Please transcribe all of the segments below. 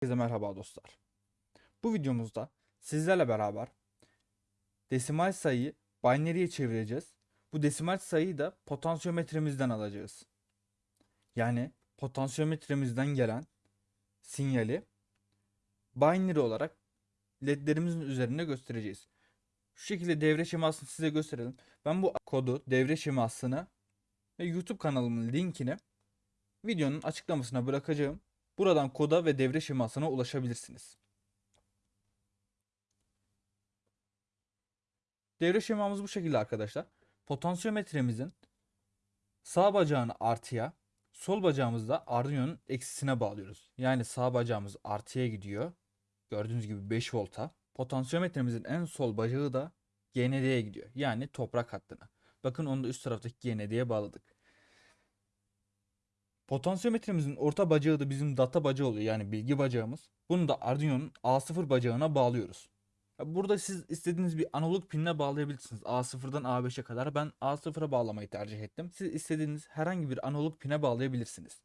Herkese merhaba dostlar. Bu videomuzda sizlerle beraber desimal sayıyı binary'e çevireceğiz. Bu desimal sayıyı da potansiyometremizden alacağız. Yani potansiyometremizden gelen sinyali binary olarak ledlerimizin üzerinde göstereceğiz. Şu şekilde devre şemasını size gösterelim. Ben bu kodu, devre şemasını ve YouTube kanalımın linkini videonun açıklamasına bırakacağım. Buradan koda ve devre şemasına ulaşabilirsiniz. Devre şemamız bu şekilde arkadaşlar. Potansiyometremizin sağ bacağını artıya, sol bacağımızı da Arduino'nun eksisine bağlıyoruz. Yani sağ bacağımız artıya gidiyor. Gördüğünüz gibi 5 volta. Potansiyometremizin en sol bacağı da GND'ye gidiyor. Yani toprak hattına. Bakın onu da üst taraftaki GND'ye bağladık. Potansiyometremizin orta bacağı da bizim data bacağı oluyor. Yani bilgi bacağımız. Bunu da Arduino'nun A0 bacağına bağlıyoruz. Burada siz istediğiniz bir analog pinle bağlayabilirsiniz. A0'dan A5'e kadar. Ben A0'a bağlamayı tercih ettim. Siz istediğiniz herhangi bir analog pine bağlayabilirsiniz.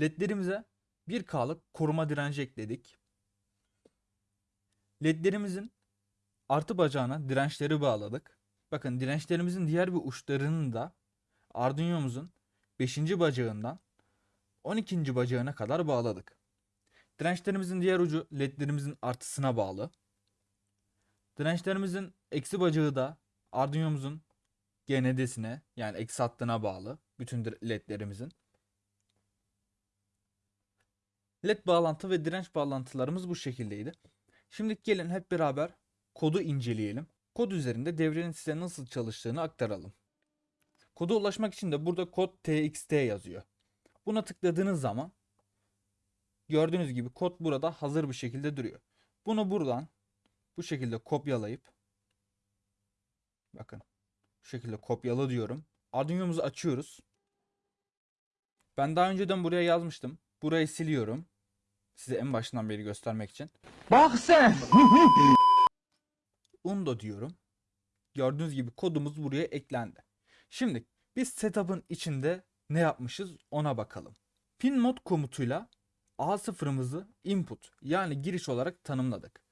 LED'lerimize 1K'lık koruma direnci ekledik. LED'lerimizin artı bacağına dirençleri bağladık. Bakın dirençlerimizin diğer bir uçlarını da Arduino'muzun 5. bacağından 12. bacağına kadar bağladık. Dirençlerimizin diğer ucu ledlerimizin artısına bağlı. Dirençlerimizin eksi bacağı da Arduino'muzun GND'sine yani eksi hattına bağlı. Bütün ledlerimizin. LED bağlantı ve direnç bağlantılarımız bu şekildeydi. Şimdi gelin hep beraber kodu inceleyelim. Kod üzerinde devrenin size nasıl çalıştığını aktaralım. Koda ulaşmak için de burada kod txt yazıyor. Buna tıkladığınız zaman gördüğünüz gibi kod burada hazır bir şekilde duruyor. Bunu buradan bu şekilde kopyalayıp bakın bu şekilde kopyala diyorum. Arduino'muzu açıyoruz. Ben daha önceden buraya yazmıştım. Burayı siliyorum. Size en başından beri göstermek için. Bak sen. Undo diyorum. Gördüğünüz gibi kodumuz buraya eklendi. Şimdi biz setup'ın içinde ne yapmışız ona bakalım. Pin mod komutuyla A0'ımızı input yani giriş olarak tanımladık.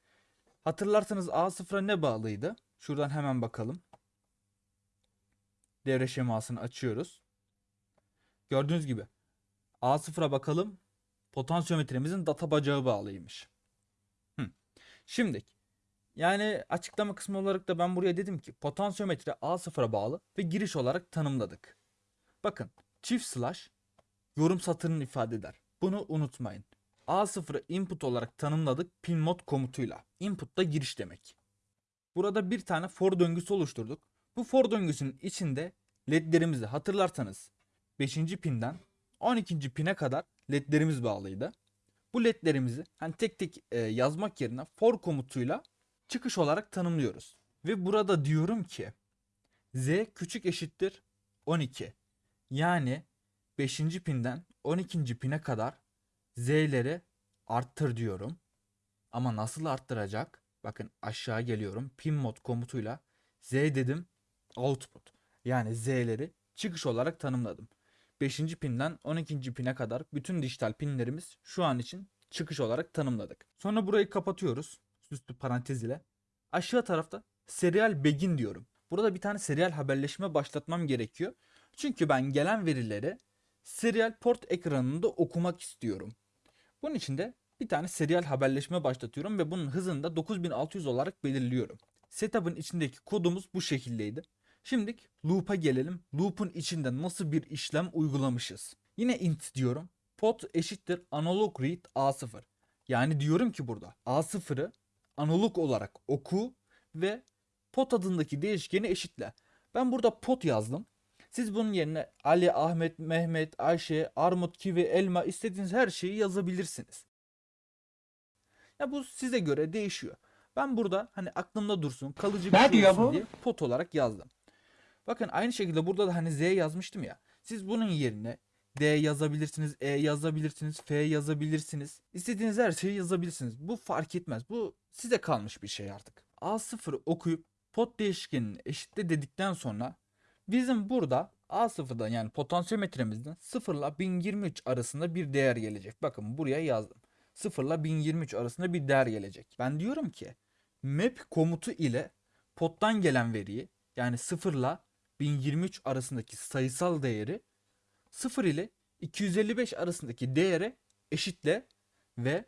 Hatırlarsanız A0'a ne bağlıydı? Şuradan hemen bakalım. Devre şemasını açıyoruz. Gördüğünüz gibi A0'a bakalım. Potansiyometremizin data bacağı bağlıymış. Hı. Şimdi yani açıklama kısmı olarak da ben buraya dedim ki potansiyometre A0'a bağlı ve giriş olarak tanımladık. Bakın çift slash yorum satırını ifade eder. Bunu unutmayın. A0'ı input olarak tanımladık pin mod komutuyla. Input da giriş demek. Burada bir tane for döngüsü oluşturduk. Bu for döngüsünün içinde ledlerimizi hatırlarsanız 5. pinden 12. pine kadar ledlerimiz bağlıydı. Bu ledlerimizi hani tek tek e, yazmak yerine for komutuyla çıkış olarak tanımlıyoruz. Ve burada diyorum ki z küçük eşittir 12. Yani 5. pinden 12. pine kadar z'leri arttır diyorum. Ama nasıl arttıracak? Bakın aşağı geliyorum. Pin mod komutuyla z dedim output. Yani z'leri çıkış olarak tanımladım. 5. pinden 12. pine kadar bütün dijital pinlerimiz şu an için çıkış olarak tanımladık. Sonra burayı kapatıyoruz. Süslü parantez ile. Aşağı tarafta serial begin diyorum. Burada bir tane serial haberleşme başlatmam gerekiyor. Çünkü ben gelen verileri serial port ekranında okumak istiyorum. Bunun için de bir tane serial haberleşme başlatıyorum ve bunun hızını da 9600 olarak belirliyorum. Setup'ın içindeki kodumuz bu şekildeydi. Şimdi loop'a gelelim. Loop'un içinde nasıl bir işlem uygulamışız. Yine int diyorum. Pot eşittir analog read A0. Yani diyorum ki burada A0'ı analog olarak oku ve pot adındaki değişkeni eşitle. Ben burada pot yazdım. Siz bunun yerine Ali, Ahmet, Mehmet, Ayşe, Armut, Kivi, Elma istediğiniz her şeyi yazabilirsiniz. Ya bu size göre değişiyor. Ben burada hani aklımda dursun, kalıcı bir Ne şey olsun bu? diye pot olarak yazdım. Bakın aynı şekilde burada da hani Z yazmıştım ya. Siz bunun yerine D yazabilirsiniz, E yazabilirsiniz, F yazabilirsiniz. İstediğiniz her şeyi yazabilirsiniz. Bu fark etmez. Bu size kalmış bir şey artık. A0'ı okuyup pot değişkenini eşitle dedikten sonra bizim burada A0'dan yani potansiyometremizden 0 ile 1023 arasında bir değer gelecek. Bakın buraya yazdım. 0 ile 1023 arasında bir değer gelecek. Ben diyorum ki map komutu ile pottan gelen veriyi yani 0 ile 1023 arasındaki sayısal değeri 0 ile 255 arasındaki değere eşitle ve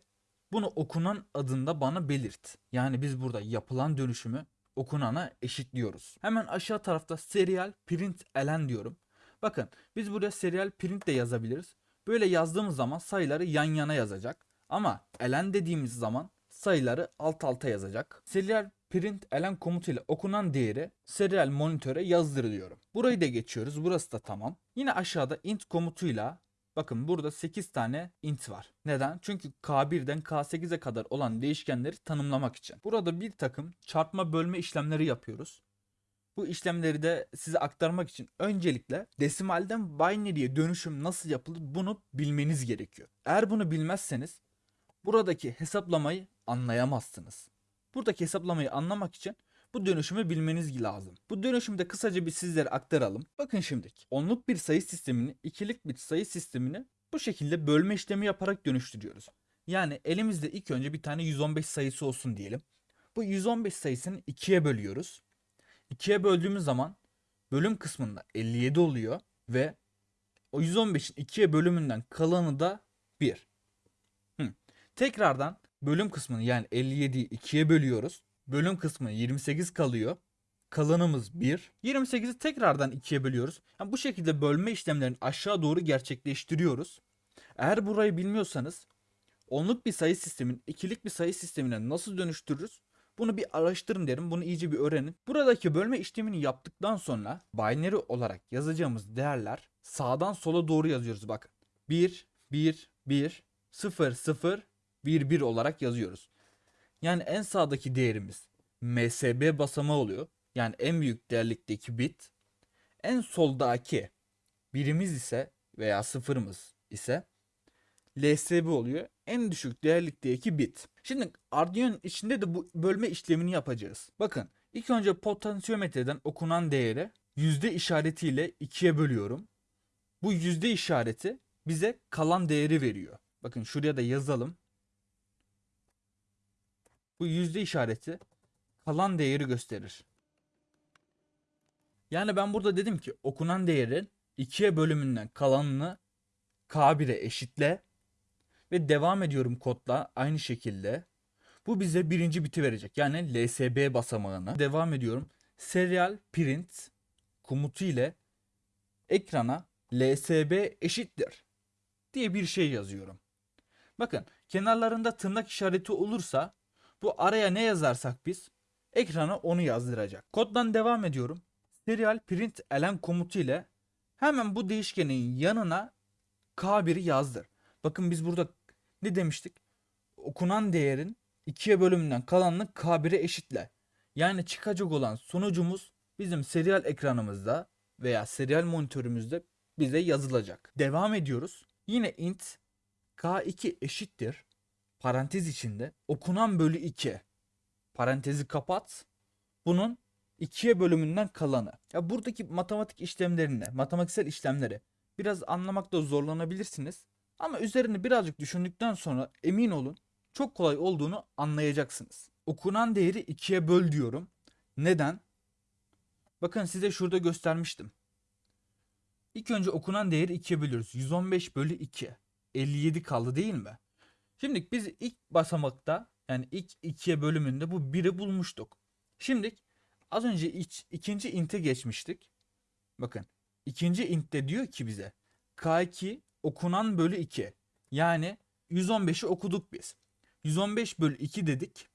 bunu okunan adında bana belirt. Yani biz burada yapılan dönüşümü okunana eşitliyoruz. Hemen aşağı tarafta serial print elen diyorum. Bakın biz buraya serial print de yazabiliriz. Böyle yazdığımız zaman sayıları yan yana yazacak. Ama elen dediğimiz zaman sayıları alt alta yazacak. Serial print elen komutuyla okunan değeri serial monitöre yazdır diyorum. Burayı da geçiyoruz. Burası da tamam. Yine aşağıda int komutuyla Bakın burada 8 tane int var. Neden? Çünkü K1'den K8'e kadar olan değişkenleri tanımlamak için. Burada bir takım çarpma bölme işlemleri yapıyoruz. Bu işlemleri de size aktarmak için öncelikle desimalden binary'e dönüşüm nasıl yapılır bunu bilmeniz gerekiyor. Eğer bunu bilmezseniz buradaki hesaplamayı anlayamazsınız. Buradaki hesaplamayı anlamak için bu dönüşümü bilmeniz lazım. Bu dönüşümü de kısaca bir sizlere aktaralım. Bakın şimdilik. Onluk bir sayı sistemini ikilik bir sayı sistemini bu şekilde bölme işlemi yaparak dönüştürüyoruz. Yani elimizde ilk önce bir tane 115 sayısı olsun diyelim. Bu 115 sayısını ikiye bölüyoruz. İkiye böldüğümüz zaman bölüm kısmında 57 oluyor ve o 115'in ikiye bölümünden kalanı da 1. Hı. Tekrardan bölüm kısmını yani 57'yi ikiye bölüyoruz. Bölüm kısmı 28 kalıyor. Kalanımız 1. 28'i tekrardan 2'ye bölüyoruz. Yani bu şekilde bölme işlemlerini aşağı doğru gerçekleştiriyoruz. Eğer burayı bilmiyorsanız onluk bir sayı sistemin ikilik bir sayı sistemine nasıl dönüştürürüz? Bunu bir araştırın derim. Bunu iyice bir öğrenin. Buradaki bölme işlemini yaptıktan sonra binary olarak yazacağımız değerler sağdan sola doğru yazıyoruz bakın. 1, 1, 1, 0, 0, 1, 1 olarak yazıyoruz. Yani en sağdaki değerimiz MSB basamağı oluyor. Yani en büyük değerlikteki bit. En soldaki birimiz ise veya sıfırımız ise LSB oluyor. En düşük değerlikteki bit. Şimdi Arduino'nun içinde de bu bölme işlemini yapacağız. Bakın ilk önce potansiyometreden okunan değeri yüzde işaretiyle ikiye bölüyorum. Bu yüzde işareti bize kalan değeri veriyor. Bakın şuraya da yazalım. Bu yüzde işareti kalan değeri gösterir. Yani ben burada dedim ki okunan değerin ikiye bölümünden kalanını K1'e eşitle ve devam ediyorum kodla aynı şekilde. Bu bize birinci biti verecek. Yani LSB basamağını. Devam ediyorum. Serial print komutu ile ekrana LSB eşittir diye bir şey yazıyorum. Bakın kenarlarında tırnak işareti olursa bu araya ne yazarsak biz ekrana onu yazdıracak. Koddan devam ediyorum. Serial print elen komutu ile hemen bu değişkenin yanına K1'i yazdır. Bakın biz burada ne demiştik? Okunan değerin ikiye bölümünden kalanını K1'e eşitle. Yani çıkacak olan sonucumuz bizim serial ekranımızda veya serial monitörümüzde bize yazılacak. Devam ediyoruz. Yine int K2 eşittir parantez içinde okunan bölü 2 parantezi kapat. Bunun ikiye bölümünden kalanı. Ya buradaki matematik işlemlerini, matematiksel işlemleri biraz anlamakta zorlanabilirsiniz. Ama üzerine birazcık düşündükten sonra emin olun çok kolay olduğunu anlayacaksınız. Okunan değeri ikiye böl diyorum. Neden? Bakın size şurada göstermiştim. İlk önce okunan değeri ikiye bölüyoruz. 115 bölü 2. 57 kaldı değil mi? Şimdi biz ilk basamakta yani ilk ikiye bölümünde bu 1'i bulmuştuk. Şimdi az önce iç, ikinci inte geçmiştik. Bakın ikinci intte diyor ki bize K2 okunan bölü 2. Yani 115'i okuduk biz. 115 bölü 2 dedik.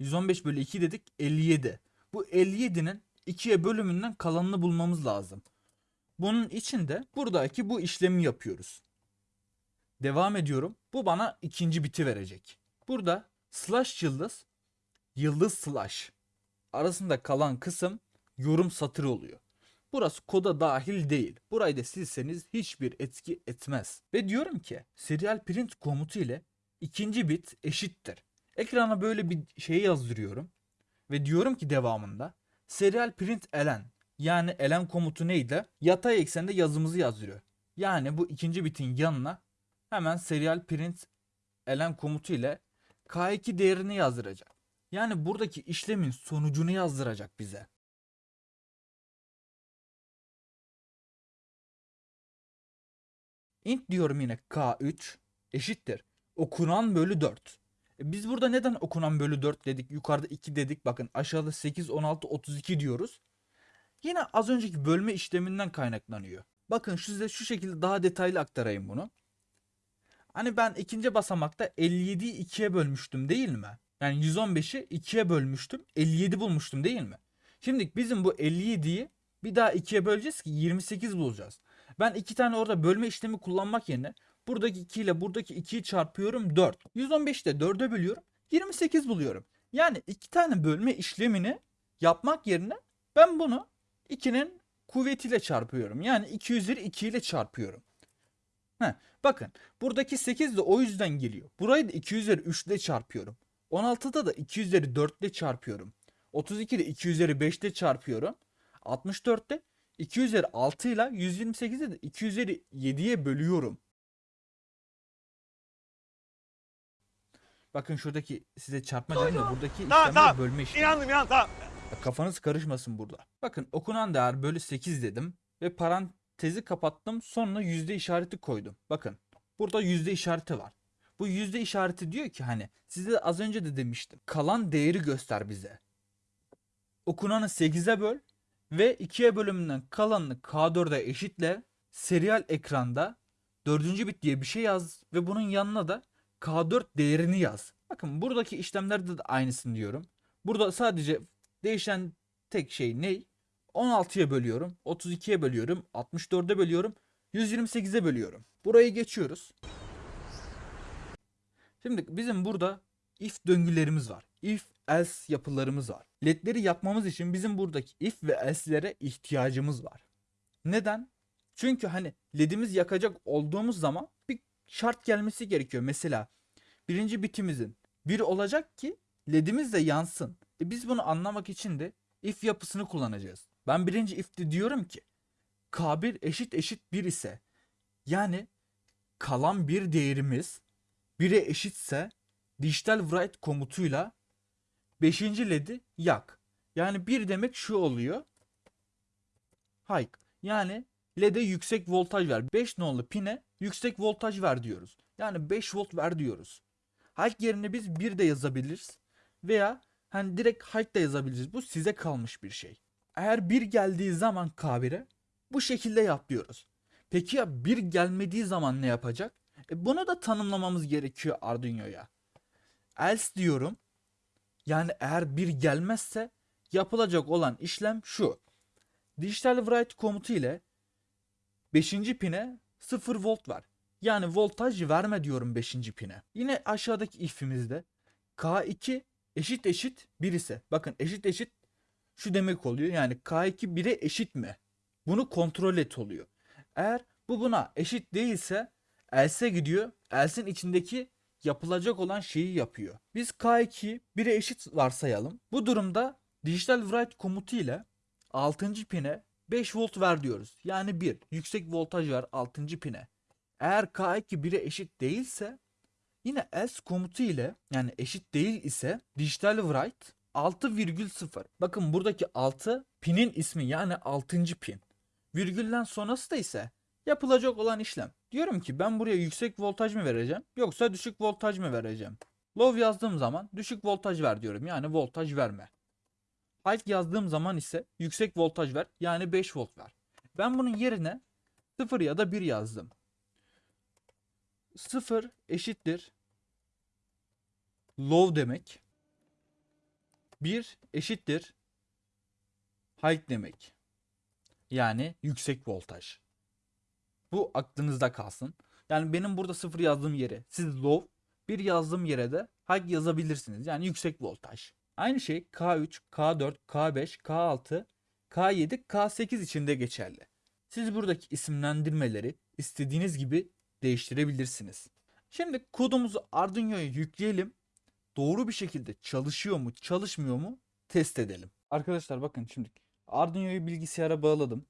115 bölü 2 dedik 57. Bu 57'nin 2'ye bölümünden kalanını bulmamız lazım. Bunun için de buradaki bu işlemi yapıyoruz. Devam ediyorum. Bu bana ikinci biti verecek. Burada slash yıldız, yıldız slash arasında kalan kısım yorum satırı oluyor. Burası koda dahil değil. Burayı da silseniz hiçbir etki etmez. Ve diyorum ki serial print komutu ile ikinci bit eşittir. Ekrana böyle bir şey yazdırıyorum. Ve diyorum ki devamında serial print elen Yani elem komutu neydi? Yatay eksende yazımızı yazdırıyor. Yani bu ikinci bitin yanına hemen serial print elem komutu ile K2 değerini yazdıracak. Yani buradaki işlemin sonucunu yazdıracak bize. int diyorum yine K3 eşittir. Okunan bölü 4. E biz burada neden okunan bölü 4 dedik? Yukarıda 2 dedik. Bakın aşağıda 8, 16, 32 diyoruz. Yine az önceki bölme işleminden kaynaklanıyor. Bakın size şu şekilde daha detaylı aktarayım bunu. Hani ben ikinci basamakta 57'yi 2'ye bölmüştüm değil mi? Yani 115'i 2'ye bölmüştüm. 57 bulmuştum değil mi? Şimdi bizim bu 57'yi bir daha 2'ye böleceğiz ki 28 bulacağız. Ben iki tane orada bölme işlemi kullanmak yerine buradaki 2 ile buradaki 2'yi çarpıyorum 4. 115'i de 4'e bölüyorum. 28 buluyorum. Yani iki tane bölme işlemini yapmak yerine ben bunu 2'nin kuvvetiyle çarpıyorum. Yani 2 üzeri 2 ile çarpıyorum. Heh, bakın buradaki 8 de o yüzden geliyor. Burayı da 2 üzeri 3 ile çarpıyorum. 16'da da 2 üzeri 4 ile çarpıyorum. 32'de 2 üzeri 5 ile çarpıyorum. 64'te 2 üzeri 6 ile 128'de de 2 üzeri 7'ye bölüyorum. Bakın şuradaki size çarpma dedim de buradaki Tamam, işlemler tamam. bölme işlemi. İnandım inan tamam. Kafanız karışmasın burada. Bakın okunan değer bölü 8 dedim ve parantezi kapattım sonra yüzde işareti koydum. Bakın burada yüzde işareti var. Bu yüzde işareti diyor ki hani size az önce de demiştim. Kalan değeri göster bize. Okunanı 8'e böl ve 2'ye bölümünden kalanını K4'e eşitle serial ekranda 4. bit diye bir şey yaz ve bunun yanına da K4 değerini yaz. Bakın buradaki işlemlerde de aynısını diyorum. Burada sadece değişen tek şey ne? 16'ya bölüyorum, 32'ye bölüyorum, 64'e bölüyorum, 128'e bölüyorum. Burayı geçiyoruz. Şimdi bizim burada if döngülerimiz var. If else yapılarımız var. LED'leri yapmamız için bizim buradaki if ve else'lere ihtiyacımız var. Neden? Çünkü hani LED'imiz yakacak olduğumuz zaman bir şart gelmesi gerekiyor. Mesela birinci bitimizin bir olacak ki LED'imiz de yansın. E biz bunu anlamak için de if yapısını kullanacağız. Ben birinci if'te diyorum ki K1 eşit eşit 1 ise yani kalan bir değerimiz 1'e eşitse dijital write komutuyla 5. led'i yak. Yani 1 demek şu oluyor. Hike. Yani led'e yüksek voltaj ver. 5 nolu pine yüksek voltaj ver diyoruz. Yani 5 volt ver diyoruz. Hike yerine biz 1 de yazabiliriz. Veya hani direkt hike de yazabiliriz. Bu size kalmış bir şey. Eğer 1 geldiği zaman K1'e bu şekilde yap diyoruz. Peki ya 1 gelmediği zaman ne yapacak? E bunu da tanımlamamız gerekiyor Arduino'ya. Else diyorum. Yani eğer 1 gelmezse yapılacak olan işlem şu. Digital write komutu ile 5. pine 0 volt ver. Yani voltaj verme diyorum 5. pine. Yine aşağıdaki if'imizde K2 eşit eşit 1 ise bakın eşit eşit şu demek oluyor. Yani K2 1'e eşit mi? Bunu kontrol et oluyor. Eğer bu buna eşit değilse else'e gidiyor. Else'in içindeki yapılacak olan şeyi yapıyor. Biz K2 1'e eşit varsayalım. Bu durumda digital write komutu ile 6. pine 5 volt ver diyoruz. Yani 1 yüksek voltaj ver 6. pine. Eğer K2 1'e eşit değilse yine else komutu ile yani eşit değil ise digital write 6,0. Bakın buradaki 6 pinin ismi yani 6. pin. Virgülden sonrası da ise yapılacak olan işlem. Diyorum ki ben buraya yüksek voltaj mı vereceğim yoksa düşük voltaj mı vereceğim? Low yazdığım zaman düşük voltaj ver diyorum yani voltaj verme. High yazdığım zaman ise yüksek voltaj ver yani 5 volt ver. Ben bunun yerine 0 ya da 1 yazdım. 0 eşittir low demek. 1 eşittir high demek. Yani yüksek voltaj. Bu aklınızda kalsın. Yani benim burada 0 yazdığım yere siz low, 1 yazdığım yere de high yazabilirsiniz. Yani yüksek voltaj. Aynı şey K3, K4, K5, K6, K7, K8 için de geçerli. Siz buradaki isimlendirmeleri istediğiniz gibi değiştirebilirsiniz. Şimdi kodumuzu Arduino'ya yükleyelim. Doğru bir şekilde çalışıyor mu, çalışmıyor mu test edelim. Arkadaşlar bakın şimdi Arduino'yu bilgisayara bağladım.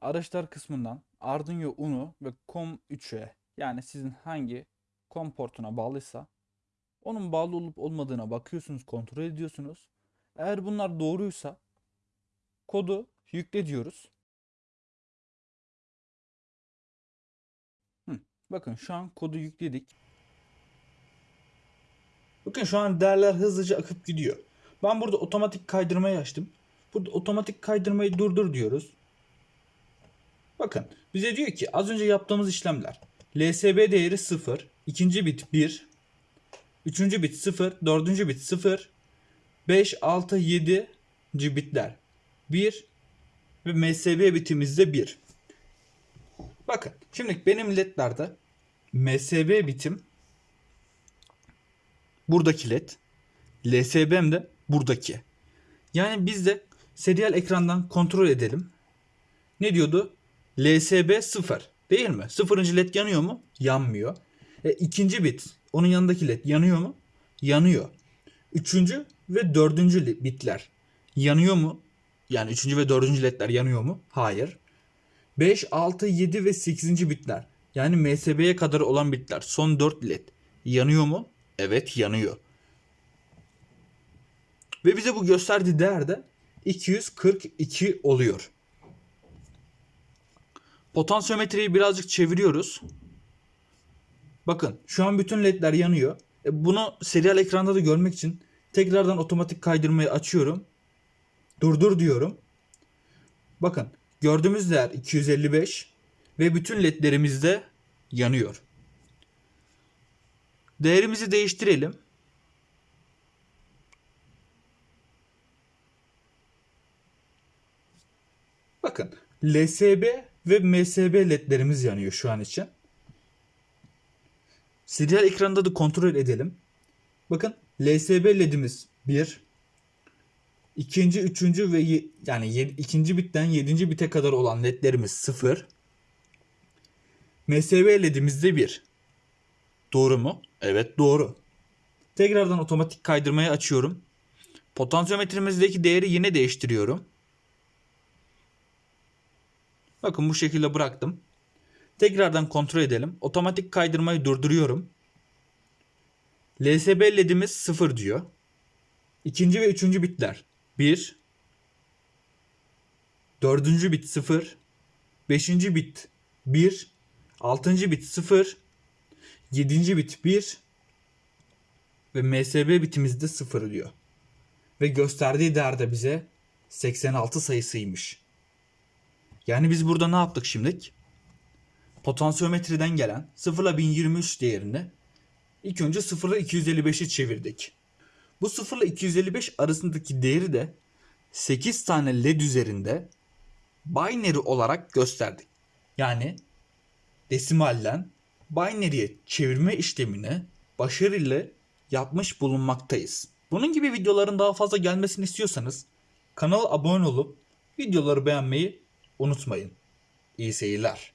Araçlar kısmından Arduino Uno ve COM3'e yani sizin hangi COM portuna bağlıysa onun bağlı olup olmadığına bakıyorsunuz, kontrol ediyorsunuz. Eğer bunlar doğruysa kodu yükle diyoruz. Hı, bakın şu an kodu yükledik. Bakın şu an değerler hızlıca akıp gidiyor. Ben burada otomatik kaydırmayı açtım. Burada otomatik kaydırmayı durdur diyoruz. Bakın bize diyor ki az önce yaptığımız işlemler. LSB değeri 0, ikinci bit 1, üçüncü bit 0, dördüncü bit 0, 5, 6, 7. bitler 1 ve MSB bitimizde 1. Bakın şimdi benim ledlerde MSB bitim buradaki led. LSB'm de buradaki. Yani biz de serial ekrandan kontrol edelim. Ne diyordu? LSB 0 değil mi? Sıfırıncı led yanıyor mu? Yanmıyor. E, ikinci bit onun yanındaki led yanıyor mu? Yanıyor. Üçüncü ve dördüncü bitler yanıyor mu? Yani üçüncü ve dördüncü ledler yanıyor mu? Hayır. 5, 6, 7 ve 8. bitler. Yani MSB'ye kadar olan bitler. Son 4 led. Yanıyor mu? Evet yanıyor. Ve bize bu gösterdiği değer de 242 oluyor. Potansiyometreyi birazcık çeviriyoruz. Bakın şu an bütün ledler yanıyor. E, bunu serial ekranda da görmek için tekrardan otomatik kaydırmayı açıyorum. Durdur diyorum. Bakın gördüğümüz değer 255 ve bütün ledlerimiz de yanıyor. Değerimizi değiştirelim. Bakın LSB ve MSB ledlerimiz yanıyor şu an için. Serial ekranda da kontrol edelim. Bakın LSB ledimiz 1. ikinci, üçüncü ve yani ikinci bitten yedinci bite kadar olan ledlerimiz 0. MSB ledimiz de 1. Doğru mu? Evet doğru. Tekrardan otomatik kaydırmayı açıyorum. Potansiyometremizdeki değeri yine değiştiriyorum. Bakın bu şekilde bıraktım. Tekrardan kontrol edelim. Otomatik kaydırmayı durduruyorum. LSB ledimiz 0 diyor. İkinci ve üçüncü bitler 1. Dördüncü bit 0. Beşinci bit 1. Altıncı bit 0. 7. bit 1 ve MSB bitimizde 0 diyor. Ve gösterdiği değer de bize 86 sayısıymış. Yani biz burada ne yaptık şimdilik? Potansiyometreden gelen 0 ile 1023 değerini ilk önce 0 ile 255'i çevirdik. Bu 0 ile 255 arasındaki değeri de 8 tane led üzerinde binary olarak gösterdik. Yani desimalden binary'e çevirme işlemini başarıyla yapmış bulunmaktayız. Bunun gibi videoların daha fazla gelmesini istiyorsanız kanala abone olup videoları beğenmeyi unutmayın. İyi seyirler.